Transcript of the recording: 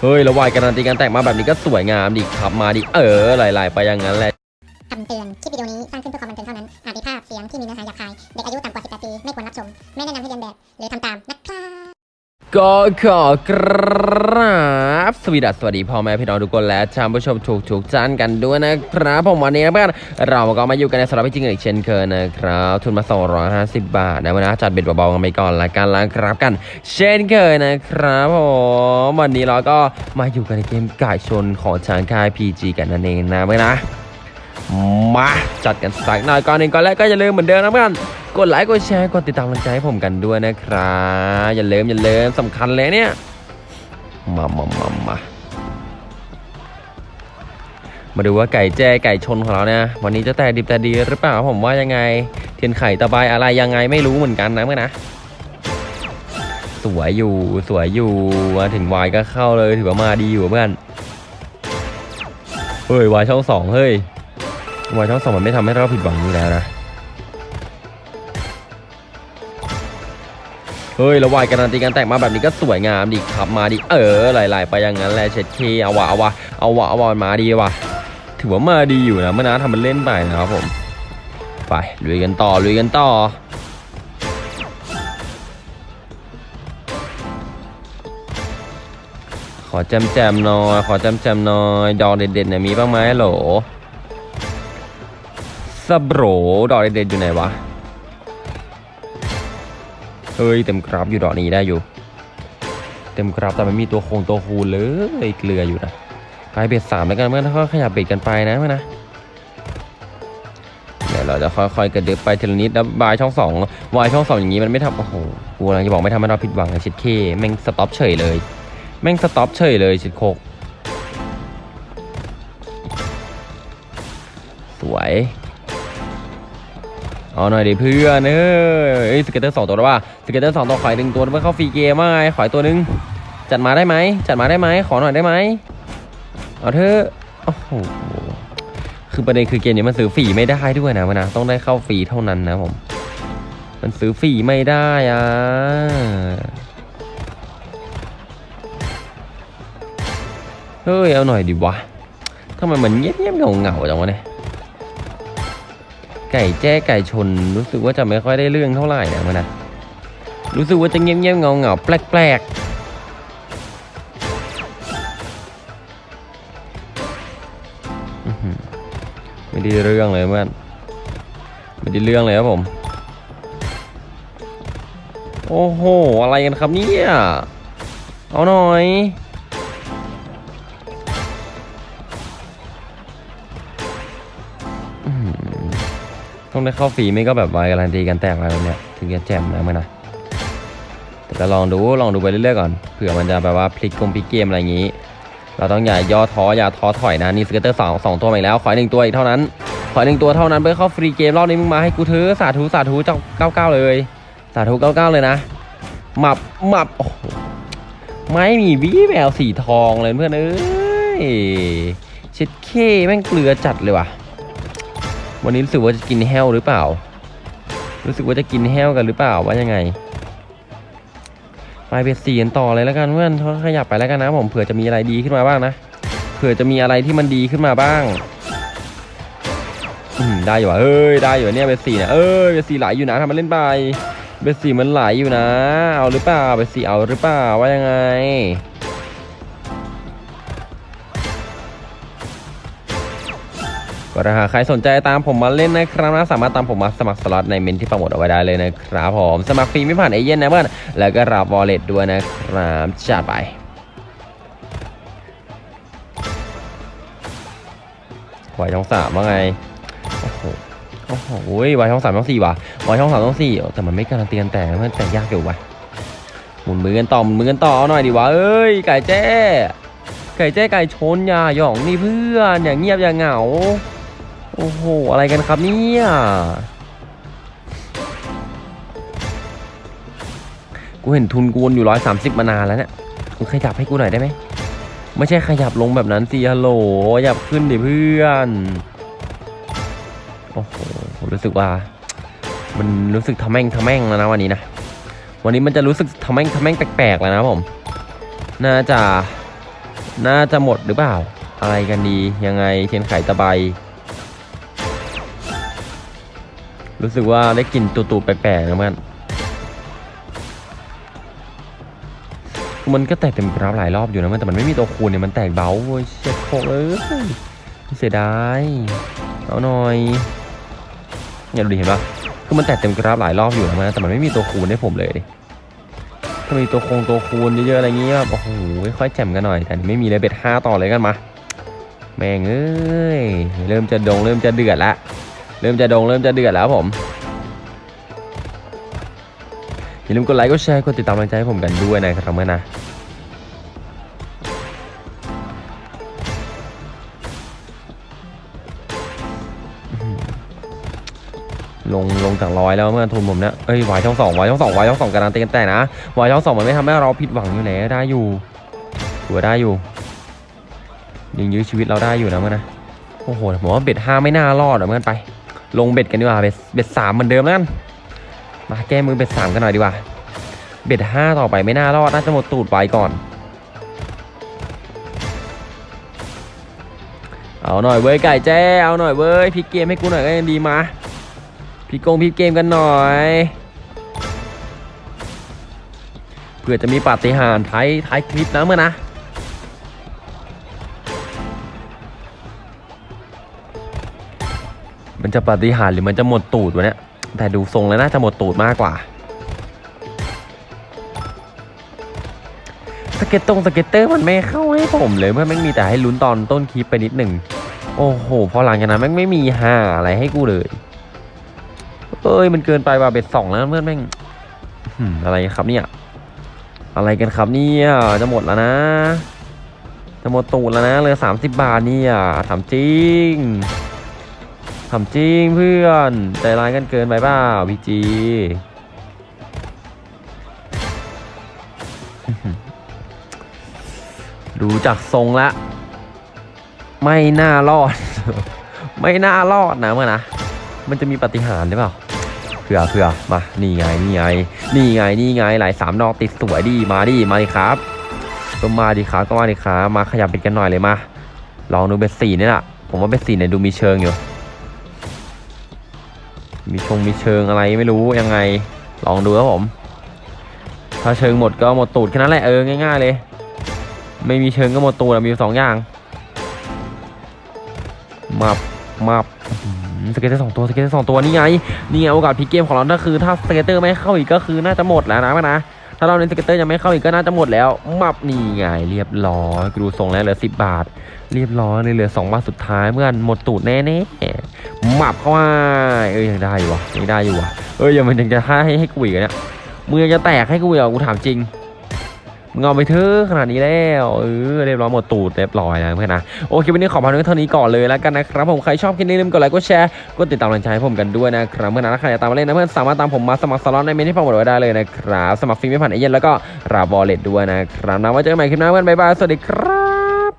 เฮ้ยแล้ววายการันตีการแตกมาแบบนี้ก็สวยงามดิขับมาดิเออไหลๆไปอย่างนั้นแหละคำเตือน คลิปวิดีโอนี้สร้างขึ้นเพื่อความบันเทิงเท่านั้น อาจมีภาพเสียงที่มีเนื้อหาหยาบคาย เด็กอายุต่ำกว่า 18 ปี ไม่ควรรับชม ไม่แนะนำให้เรียนแบบ หรือทำตามนะครับ ก็ขอกราบสวีดัสสวัสดีพ่อแม่พี่น้องทุกคนและท่านผู้ชมถูกถูกจันกันด้วยนะครับผมวันนี้นะเพื่อนเราก็มาอยู่กันในสำหรับพี่จริงอีกเช่นเคยนะครับทุนมา 250 บาทนะวันนี้จัดเบ็ดเบาๆกันไปก่อนละกันละครับกัน เช่นเคยนะครับผมวันนี้เราก็มาอยู่กันในเกมไก่ชนของช้างค่าย PG กันนั่นเองนะเพื่อนนะมาจัดกันสักหน่อยก่อนหนึ่งก่อนแรกก็อย่าลืมเหมือนเดิมนะเพื่อน กดไลค์กดแชร์กดติดตามกำลังใจให้ผมกันด้วยนะครับอย่าลืมอย่าลืมสำคัญเลยเนี่ยมามามามามาดูว่าไก่แจ้ไก่ชนของเราเนี่ยวันนี้จะแต่ดิบแต่ดีหรือเปล่าผมว่ายังไง เทียนไข่ตะไบอะไรยังไงไม่รู้เหมือนกันนะเมื่อนะสวยอยู่สวยอยู่มาถึงวายก็เข้าเลยถือว่ามาดีอยู่เพื่อนเฮ้ยวายช่องสองเฮ้ยวายช่องสองมันไม่ทำให้เราผิดหวังอยู่แล้วนะ เฮ้ยแล้ววายการันตีการแตกมาแบบนี้ก็สวยงามดิขับมาดิเออไหลๆไปอย่างนั้นแหละเช็ดเคเอาวะเอาวะเอาวะเอาวะมันมาดีวะถือว่ามาดีอยู่นะเมื่อนะทำมันเล่นไปนะครับผม ไปลุยกันต่อลุยกันต่อขอแจมแจมหน่อย ขอแจมแจมหน่อย ดอกเด็ดๆเนี่ยมีบ้างไหมโหลสบโบรดอกเด็ดๆอยู่ไหนวะ เฮ้ยเต็มกราฟอยู่ดอกนี้ได้อยู่ เต็มกราฟแต่ไม่มีตัวโคงตัวคูณเลยเกลืออยู่นะไปเบ็ดสามแล้วกันเมื่อถ้าขยับเบ็ดกันไปนะเมื่อนะเดี๋ยวเราจะค่อยๆกระดึบไปทีละนิดแล้วบายช่องสองวายช่องสองอย่างนี้มันไม่ทำโอ้โหกูกำลังจะบอกไม่ทำให้เราผิดหวังนะชิดเคแม่งสต็อปเฉยเลยแม่งสต็อปเฉยเลยชิดโคกสวย เอาหน่อยดิเพื่อนเอ้ยสเก็ตเตอร์สองตัวแล้วว่าscatter สองตัวขออีกหนึ่งตัวเพื่อเข้า free game ว่าไงขออีกตัวหนึ่งจัดมาได้ไหมจัดมาได้ไหมขอหน่อยได้ไหมเอาเถอะโอ้โหคือประเด็นคือเกมนี้มันซื้อฟรีไม่ได้ด้วยนะมันนะต้องได้เข้าฟรีเท่านั้นนะผมมันซื้อฟรีไม่ได้อะเฮ้ยเอาหน่อยดิวะทำไมมันเงียบๆเหงาๆจังวะเนี่ย ไก่แจ้ไก่ชน รู้สึกว่าจะไม่ค่อยได้เรื่องเท่าไหร่นะมันนะรู้สึกว่าจะเงียบเงียบเงาเงาแปลกแปลกไม่ได้เรื่องเลยเพื่อนไม่ได้เรื่องเลยครับผม โอ้โห อะไรกันครับเนี่ย เอาหน่อย ต้องได้เข้าฟรีไม่ก็แบบ wild การันตีกันแตกอะไรแบบเนี้ยถึงจะแจ่มนะมันนะแต่ก็ลองดูลองดูไปเรื่อยๆก่อนเผื่อมันจะแบบว่าพลิกเกมพลิกเกมอะไรอย่างนี้ เราต้องอย่าย่อท้ออย่าท้อถอยนะนี่ scatter สองสองตัวมาอีกแล้วขอหนึ่งตัวอีกเท่านั้นขอหนึ่งตัวเท่านั้นเพื่อเข้า free game รอบนี้มึงมาให้กูเถอะสาธุสาธุเจ้าเก้าเก้าเลย สาธุเก้าเก้าเลยนะหมับหมับโอ้ไม่มีวิแววสีทองเลยเพื่อนเอ้ยเช็ดเคแม่งเกลือจัดเลยว่ะ วันนี้รู้สึกว่าจะกินแห้วหรือเปล่า รู้สึกว่าจะกินแห้วกันหรือเปล่าว่ายังไงไปเบ็ดสี่กันต่อเลยแล้วกันเพื่อนเขาขยับไปแล้วกันนะผมเผื่อจะมีอะไรดีขึ้นมาบ้างนะเผื่อจะมีอะไรที่มันดีขึ้นมาบ้างอืมได้อยู่ว่ะเอ้ยได้อยู่เนี่ยเบ็ดสี่เนี่ยเอ้ยเบ็ดสี่ไหลอยู่นะทำมันเล่นไปเบ็ดสี่มันไหลอยู่นะ เอาหรือเปล่าเบ็ดสี่เอาหรือเปล่าว่ายังไง ก็ถ้าหาใครสนใจตามผมมาเล่นนะครับนะสามารถตามผมมาสมัครสล็อตในเมนที่โปรโมทเอาไว้ได้เลยนะครับผมสมัครฟรีไม่ผ่านเอเย่นนะเพื่อนแล้วก็รับวอลเล็ตด้วยนะครับจัดไปวายช่องสามว่าไงโอ้โหโอ้โหวายช่องสามช่องสี่ว่ะวายช่องสามช่องสี่แต่มันไม่การันตีกันแต่มันแต่ยากอยู่ว่ะหมุนมือกันต่อหมุนมือกันต่อเอาหน่อยดิวะเอ้ยไก่แจ้ไก่แจ้ไก่ชนยาหยองนี่เพื่อนอย่างเงียบอย่างเหงา โอ้โห อะไรกันครับเนี่ย กูเห็นทุนกูวนอยู่ร้อยสามสิบมานานแล้วเนี่ยมึงขยับให้กูหน่อยได้ไหม ไม่ใช่ขยับลงแบบนั้นสิฮัลโหลขยับขึ้นดิเพื่อน โอ้โห รู้สึกว่า มันรู้สึกทำแม่งทำแม่งแล้วนะวันนี้นะ วันนี้มันจะรู้สึกทำแม่งทำแม่งแปลกๆแล้วนะผม น่าจะ น่าจะหมดหรือเปล่า อะไรกันดี ยังไงเทียนไข่ตะไบ รู้สึกว่าได้กลิ่นตุ่ๆแปลกๆนะมันมันก็แตกเต็มกราฟหลายรอบอยู่นะมันแต่มันไม่มีตัวคูณเนี่ยมันแตกเบาเว้ยเช็ดโคเอ้ยเสียดายเอาหน่อยเนี่ยดูดิเห็นปะคือมันแตกเต็มกราฟหลายรอบอยู่นะมันแต่มันไม่มีตัวคูณให้ผมเลยดิถ้ามีตัวคงตัวคูณเยอะๆอะไรเงี้ยแบบโอ้โหค่อยแจ่มกันหน่อย แต่ไม่มีเลยเบ็ดห้าต่อเลยกันมาแม่งเอ้ยเริ่มจะดงเริ่มจะเดือดละ เริ่มจะดงเริ่มจะเดือดแล้วผมอย่าลืมกดไลค์กดแชร์กดติดตามกำลังใจให้ผมกันด้วยนะครับเมื่อนะลงลงจากร้อยแล้วเมื่อทุนผมเนี่ยเอ้ยวายช่องสองวายช่องสองวายช่องสองการันตีกันแต่นะวายช่องสองมันไม่ทำให้เราผิดหวังอยู่แล้วได้อยู่ถือว่าได้อยู่ยังยื้อชีวิตเราได้อยู่นะเมื่อนะโอ้โหผมว่าเบ็ดห้าไม่น่ารอดอะเพื่อนไป ลงเบ็ดกันดีกว่า เบ็ดเบ็ดสามเหมือนเดิมแล้วกันมาแก้มือเบ็ดสามกันหน่อยดีกว่า เบ็ดห้าต่อไปไม่น่ารอดน่าจะหมดตูดไปก่อน เอาหน่อยเว้ยไก่แจ้เอาหน่อยเว้ยพลิกเกมให้กูหน่อยก็ยังดีมาพลิกกงพลิกเกมกันหน่อยเพื่อจะมีปาฏิหาริย์ท้ายท้ายคลิปนะเมื่อนะ มันจะปฏิหารหรือมันจะหมดตูดวะเนี่ย แต่ดูทรงแล้วน่าจะหมดตูดมากกว่า scatter ตรง scatter มันไม่เข้าให้ผมเลยเพื่อนแม่งมีแต่ให้ลุ้นตอนต้นคลิปไปนิดหนึ่ง โอ้โห พอหลังจากนั้นแม่งไม่มีห่าอะไรให้กูเลย เอ้ยมันเกินไปว่ะ bet สองแล้วเพื่อนแม่งอะไรครับเนี่ย อะไรกันครับเนี่ยจะหมดแล้วนะจะหมดตูดแล้วนะเหลือสามสิบบาทเนี่ยถามจริง ทำจริงเพื่อน ใจร้ายกันเกินไปเปล่าพีจีดูจากทรงละ ไม่น่ารอด ไม่น่ารอดนะเมื่อนะ มันจะมีปฏิหารหรือเปล่าเผื่อเผื่อมา นี่ไง นี่ไง นี่ไง นี่ไง หลายสามดอกติดสวยดี มาดิ มาดิครับก็มาดิครับก็มาดิครับ มาขยับเป็นกันหน่อยเลยมา ลองดูเบสสี่นี่แหละผมว่าเบสสี่เนี่ยดูมีเชิงอยู่ มีชงมีเชิงอะไรไม่รู้ยังไงลองดูครับผม ถ้าเชิงหมดก็หมดตูดแค่นั้นแหละเออง่าย ๆ เลย ไม่มีเชิงก็หมดตูดมีสองอย่างมับมับสเก็ตเตอร์สองตัวสเก็ตเตอร์สองตัวนี่ไงนี่ไงโอกาสพลิกเกมของเราก็คือ ถ้าสเก็ตเตอร์ไม่เข้าอีกก็คือน่าจะหมดแล้วนะนะ ถ้าเราเล่นสเก็ตเตอร์ยังไม่เข้าอีกก็น่าจะหมดแล้วมับนี่ไงเรียบร้อยกูดูส่งแล้วเหลือสิบบาท เรียบร้อยเลยเหลือสองบาทสุดท้ายเมื่อนหมดตูดแน่แน่มับเข้ามาเอ้ยยังได้อยู่วะยังได้อยู่วะเอ้ยยังมันยังจะให้ให้กูอีกอะเนี่ยมือจะแตกให้กูอีกเหรอกูถามจริง มึงเอาไปเถอะขนาดนี้แล้วเออเรียบร้อยหมดตูดเรียบร้อยแล้วเพื่อนนะโอเควันนี้ขอพาเท่านี้ก่อนเลยแล้วกันนะครับผมใครชอบคลิปนี้อย่าลืมกดไลค์กดแชร์กดติดตามกำลังใจให้ผมกันด้วยนะครับเพื่อนนะถ้าใครอยากตามมาเล่นนะเพื่อนสามารถตามผมมาสมัครสล็อตใน comment ที่ผมบอกไว้ได้เลยนะครับสมัครฟรีไม่ผ่านเอเย่นต์แล้วก็รับ wallet ด้วยนะครับนะไว้เจอกันใหม่คลิปหน้าเพื่อนบ๊ายบายสวัสดีครับ